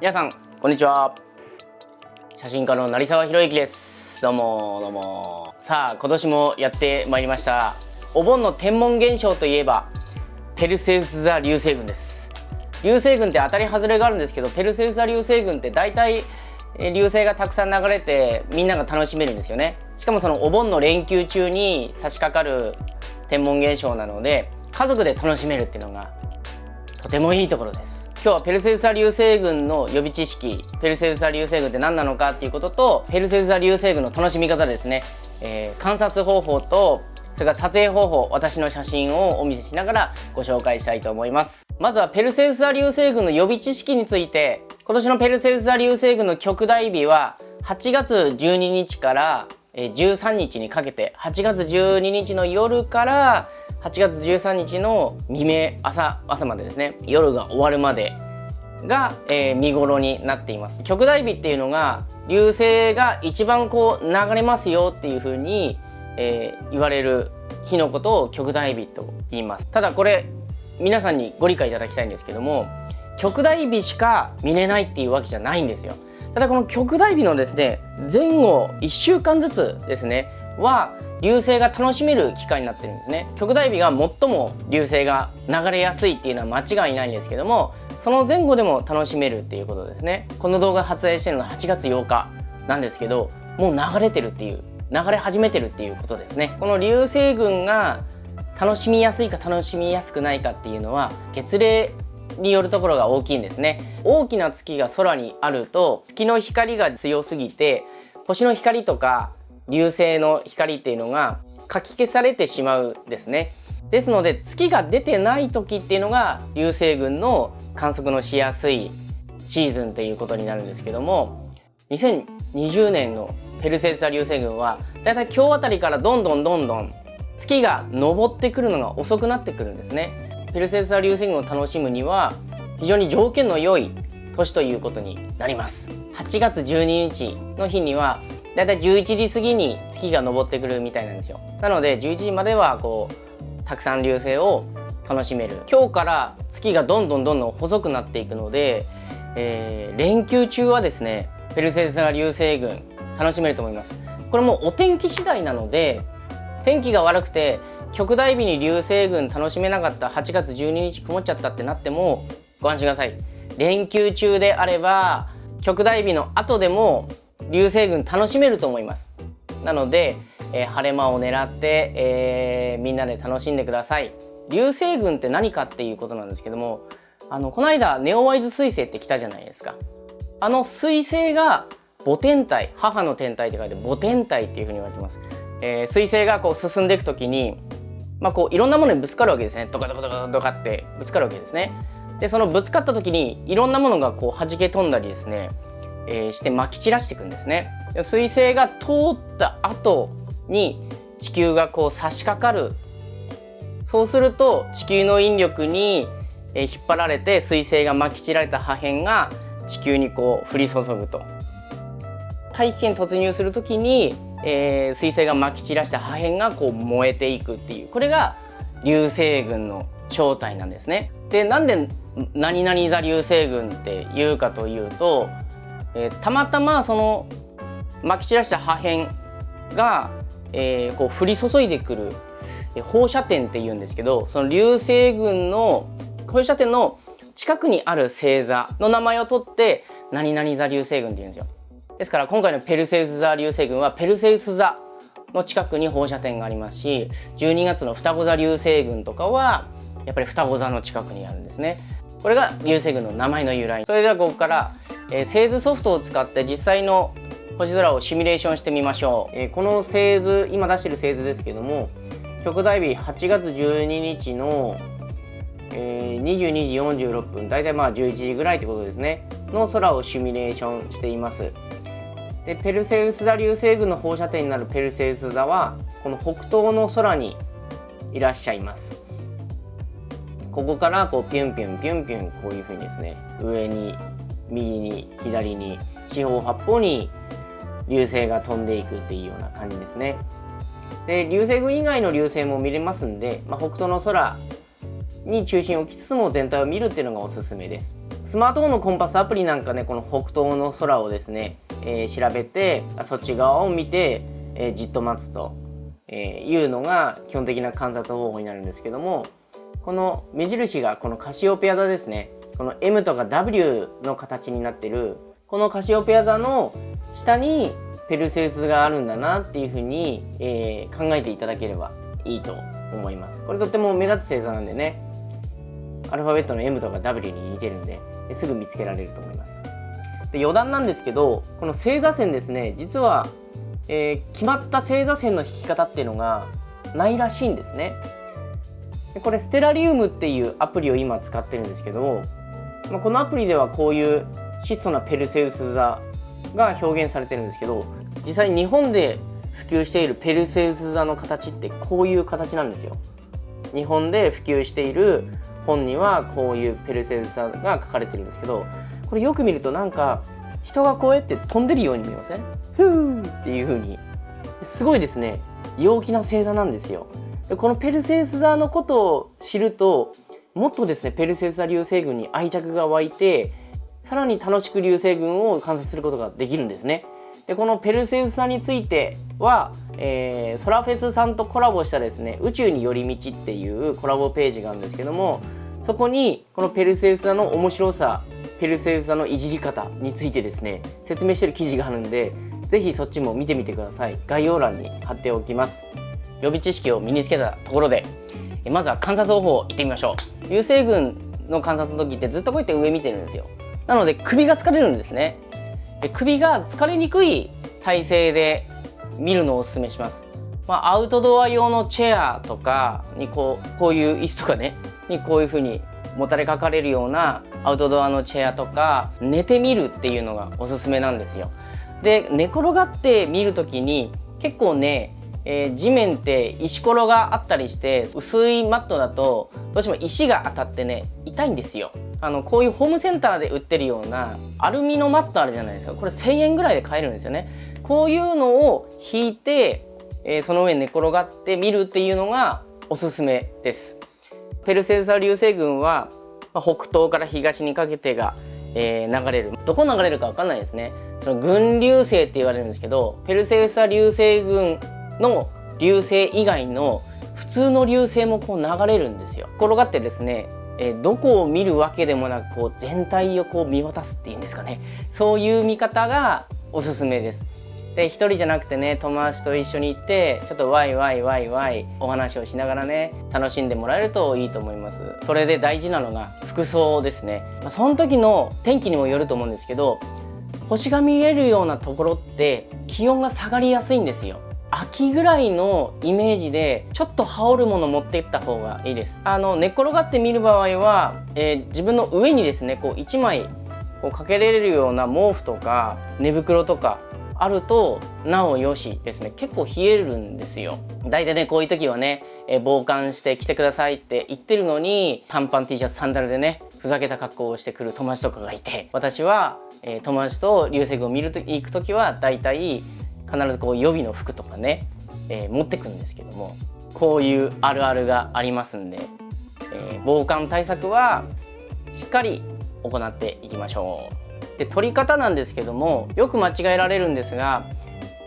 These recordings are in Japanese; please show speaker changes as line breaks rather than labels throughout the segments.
皆さんこんにちは。写真家の成沢宏之です。どうもどうも。さあ今年もやってまいりました。お盆の天文現象といえばペルセウス座流星群です。流星群って当たり外れがあるんですけどペルセウス座流星群って大体流星がたくさん流れてみんなが楽しめるんですよね。しかもそのお盆の連休中に差し掛かる天文現象なので家族で楽しめるっていうのがとてもいいところです。今日はペルセウス座流星群の予備知識ペルセウス座流星群って何なのかっていうこととペルセウス座流星群の楽しみ方ですね、えー、観察方法とそれから撮影方法私の写真をお見せしながらご紹介したいと思います。まずはペルセウス座流星群の予備知識について今年のペルセウス座流星群の極大日は8月12日から13日にかけて8月12日の夜から8月13日の未明朝朝までですね。夜が終わるまでが、えー、見頃になっています。極大日っていうのが流星が一番こう流れますよっていう風に、えー、言われる日のことを極大日と言います。ただこれ皆さんにご理解いただきたいんですけども極大日しか見れないっていうわけじゃないんですよ。ただこの極大日のですね前後1週間ずつですねは流星が楽しめる機会になってるんですね。極大日が最も流星が流れやすいっていうのは間違いないんですけどもその前後でも楽しめるっていうことですね。この動画撮影してるのは8月8日なんですけどもう流れてるっていう流れ始めてるっていうことですね。この流星群が楽しみやすいか楽しみやすくないかっていうのは月齢によるところが大きいんですね。大きな月が空にあると月の光が強すぎて星の光とか流星の光っていうのがかき消されてしまうんですね。ですので月が出てない時っていうのが流星群の観測のしやすいシーズンということになるんですけども2020年のペルセウス座流星群はだいたい今日あたりからどんどんどんどん月が昇ってくるのが遅くなってくるんですね。ペルセウス座流星群を楽しむには非常に条件の良い年ということになります。8月12日の日にはだいたい11時過ぎに月が昇ってくるみたいなんですよ。なので11時まではこうたくさん流星を楽しめる。今日から月がどんどんどんどん細くなっていくので、えー、連休中はですねペルセウス座流星群楽しめると思います。これもお天気次第なので天気が悪くて極大日に流星群楽しめなかった8月12日曇っちゃったってなってもご安心ください。連休中であれば極大日の後でも流星群楽しめると思います。なので、えー、晴れ間を狙って、えー、みんなで楽しんでください。流星群って何かっていうことなんですけどもあのこの間ネオワイズ彗星って来たじゃないですか。あの彗星が母天体母の天体って書いて母天体っていうふうに言われてます、えー、彗星がこう進んでいく時にまあこういろんなものにぶつかるわけですね。ドカドカドカドカってぶつかるわけですね。でそのぶつかった時にいろんなものがこう弾け飛んだりですねえー、してまき散らしていくんですね。彗星が通った後に地球がこう差し掛かるそうすると地球の引力に引っ張られて彗星がまき散られた破片が地球にこう降り注ぐと大気圏突入する時に、えー、彗星がまき散らした破片がこう燃えていくっていうこれが流星群の正体なんですね。でなんで何々座流星群っていうかというとえー、たまたまそのまき散らした破片が、えー、こう降り注いでくる放射点っていうんですけどその流星群の放射点の近くにある星座の名前を取って何々座流星群っていうんですよ。ですから今回のペルセウス座流星群はペルセウス座の近くに放射点がありますし12月の双子座流星群とかはやっぱり双子座の近くにあるんですね。これが流星群の名前の由来。それではここからえー、製図ソフトを使って実際の星空をシミュレーションしてみましょう、えー、この製図今出してる製図ですけども極大日8月12日の、えー、22時46分大体まあ11時ぐらいってことですね。の空をシミュレーションしています。でペルセウス座流星群の放射点になるペルセウス座はこの北東の空にいらっしゃいます。ここからこうピュンピュンピュンピュンこういうふうにですね上に右に左に四方八方に流星が飛んでいくっていうような感じですね。で流星群以外の流星も見れますんで、まあ、北東の空に中心を置きつつも全体を見るっていうのがおすすめです。スマートフォンのコンパスアプリなんかねこの北東の空をですね、えー、調べてそっち側を見て、えー、じっと待つと、えいうのが基本的な観察方法になるんですけどもこの目印がこのカシオペア座ですねこの M とか W の形になってるこのカシオペア座の下にペルセウスがあるんだなっていうふうに、えー、考えていただければいいと思います。これとっても目立つ星座なんでねアルファベットの M とか W に似てるんですぐ見つけられると思います。で余談なんですけどこの星座線ですね実は、えー、決まった星座線の引き方っていうのがないらしいんですね。これステラリウムっていうアプリを今使ってるんですけど、まあ、このアプリではこういう質素なペルセウス座が表現されてるんですけど実際日本で普及しているペルセウス座の形ってこういう形なんですよ。日本で普及している本にはこういうペルセウス座が書かれてるんですけどこれよく見るとなんか人がこうやって飛んでるように見えません？ふーっていう風に。すごいですね。陽気な星座なんですよ。でこのペルセウス座のことを知るともっとですねペルセウス座流星群に愛着が湧いてさらに楽しく流星群を観察することができるんですね。でこのペルセウス座については、えー、ソラフェスさんとコラボしたですね宇宙に寄り道っていうコラボページがあるんですけどもそこにこのペルセウス座の面白さペルセウス座のいじり方についてですね説明してる記事があるんで是非そっちも見てみてください。概要欄に貼っておきます。予備知識を身につけたところでまずは観察方法いってみましょう流星群の観察の時ってずっとこうやって上見てるんですよなので首が疲れるんですねで首が疲れにくい体勢で見るのをおすすめします。まあ、アウトドア用のチェアとかにこうこういう椅子とかねにこういう風にもたれかかれるようなアウトドアのチェアとか寝てみるっていうのがおすすめなんですよ。で寝転がって見る時に結構ね、えー、地面って石ころがあったりして薄いマットだとどうしても石が当たってね痛いんですよ。あのこういうホームセンターで売ってるようなアルミのマットあるじゃないですか。これ1000円ぐらいで買えるんですよね。こういうのを引いて、えー、その上に寝転がって見るっていうのがおすすめです。ペルセウス流星群は、まあ、北東から東にかけてが、えー、流れる。どこ流れるかわかんないですね。その群流星って言われるんですけどペルセウス流星群の流星以外の普通の流星もこう流れるんですよ。転がってですねえどこを見るわけでもなくこう全体をこう見渡すっていうんですかね。そういう見方がおすすめです。で一人じゃなくてね友達と一緒に行ってちょっとワイワイワイワイお話をしながらね楽しんでもらえるといいと思います。それで大事なのが服装ですね、まあ、その時の天気にもよると思うんですけど星が見えるようなところって気温が下がりやすいんですよ。秋ぐらいのイメージでちょっと羽織るもの持っていった方がいいです。あの寝転がって見る場合は、えー、自分の上にですねこう1枚こうかけれるような毛布とか寝袋とかあるとなおよしですね。結構冷えるんですよ。大体ねこういう時はね、えー、防寒して来てくださいって言ってるのに短パン T シャツサンダルでねふざけた格好をしてくる友達とかがいて私は、えー、友達と流星群を見ると行く時は大体必ずこう予備の服とかね、えー、持ってくんですけどもこういうあるあるがありますんで、えー、防寒対策はしっかり行っていきましょう。で取り方なんですけどもよく間違えられるんですが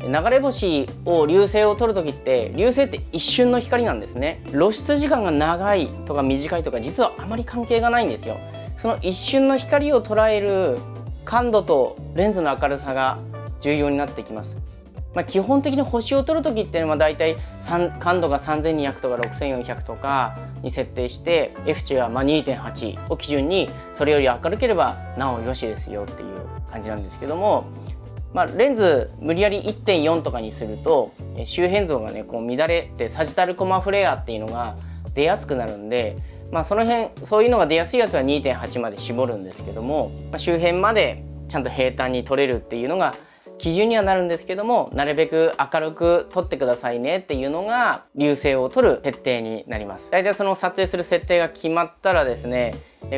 流れ星を流星を撮る時って流星って一瞬の光なんですね。露出時間が長いとか短いとか実はあまり関係がないんですよ。その一瞬の光を捉える感度とレンズの明るさが重要になってきます。まあ、基本的に星を取る時っていうのは大体感度が3200とか6400とかに設定して F 値はま2.8を基準にそれより明るければなおよしですよっていう感じなんですけども、まあ、レンズ無理やり1.4とかにすると周辺像がねこう乱れてサジタルコマフレアっていうのが出やすくなるんで、まあ、その辺そういうのが出やすいやつは2.8まで絞るんですけども、まあ、周辺までちゃんと平坦に撮れるっていうのが基準にはなるんですけどもなるべく明るく撮ってくださいねっていうのが流星を撮る設定になります。大体その撮影する設定が決まったらですね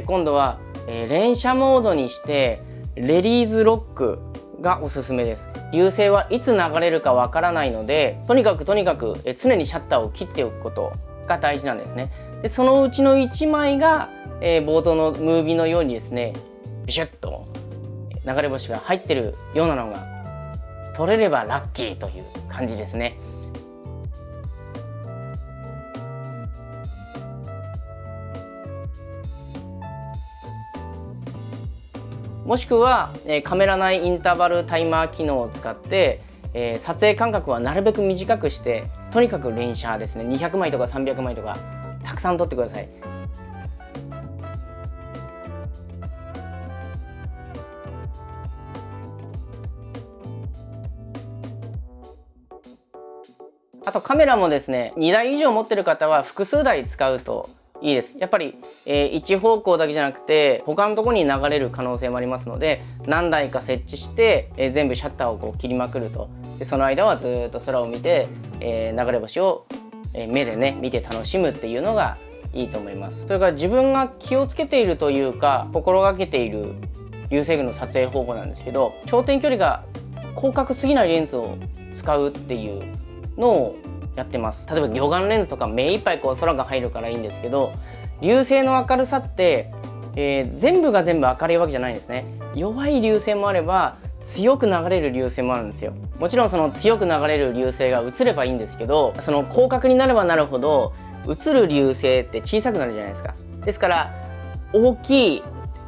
今度は連写モードにしてレリーズロックがおすすめです。流星はいつ流れるかわからないのでとにかくとにかく常にシャッターを切っておくことが大事なんですね。でそのうちの1枚が、えー、冒頭のムービーのようにですねビシュッと流れ星が入ってるようなのが取れればラッキーという感じですね。もしくは、えカメラ内インターバルタイマー機能を使って、え、撮影間隔はなるべく短くしてとにかく連写ですね200枚とか300枚とかたくさん撮ってくださいあとカメラもですね2台以上持ってる方は複数台使うといいです。やっぱり、えー、一方向だけじゃなくて他のとこに流れる可能性もありますので何台か設置して、えー、全部シャッターをこう切りまくると。でその間はずっと空を見て、えー、流れ星を、え目でね見て楽しむっていうのがいいと思います。それから自分が気をつけているというか心がけている流星群の撮影方法なんですけど焦点距離が広角すぎないレンズを使うっていうのをやってます。例えば魚眼レンズとか目いっぱいこう空が入るからいいんですけど流星の明るさって、えー、全部が全部明るいわけじゃないんですね。弱い流星もあれば強く流れる流星もあるんですよ。もちろんその強く流れる流星が映ればいいんですけどその広角になればなるほど映る流星って小さくなるじゃないですか。ですから大き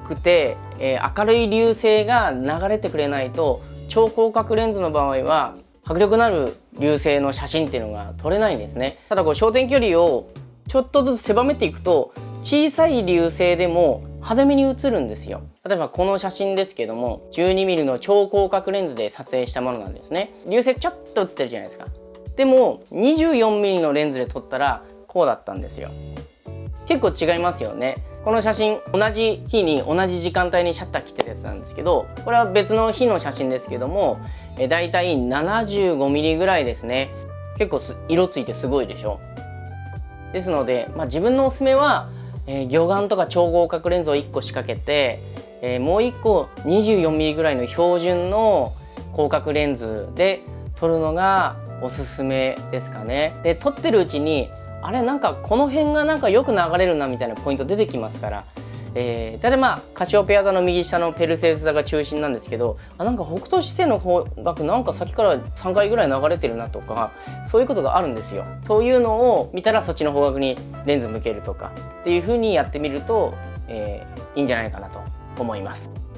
くて、えー、明るい流星が流れてくれないと超広角レンズの場合は迫力のある流星の写真っていうのが撮れないんですね。ただこう焦点距離をちょっとずつ狭めていくと小さい流星でも派手めに映るんですよ。例えばこの写真ですけども 12mm の超広角レンズで撮影したものなんですね。流星ちょっと映ってるじゃないですか。でも 24mm のレンズで撮ったらこうだったんですよ。結構違いますよね。この写真同じ日に同じ時間帯にシャッター切ってるやつなんですけどこれは別の日の写真ですけどもえだいたい 75mm ぐらいですね。結構色ついてすごいでしょ。ですので、まあ、自分のおすすめは、えー、魚眼とか超合角レンズを1個仕掛けて、えー、もう1個 24mm ぐらいの標準の広角レンズで撮るのがおすすめですかね。で撮ってるうちにあれなんかこの辺がなんかよく流れるなみたいなポイント出てきますから、えー、大体まあカシオペア座の右下のペルセウス座が中心なんですけどあなんか北斗七星の方角なんか先から3回ぐらい流れてるなとかそういうことがあるんですよそういうのを見たらそっちの方角にレンズ向けるとかっていう風にやってみると、えー、いいんじゃないかなと思います。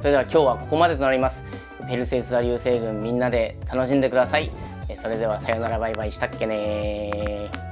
それでは今日はここまでとなります。ペルセウス座流星群みんなで楽しんでください。それではさよならバイバイ。したっけね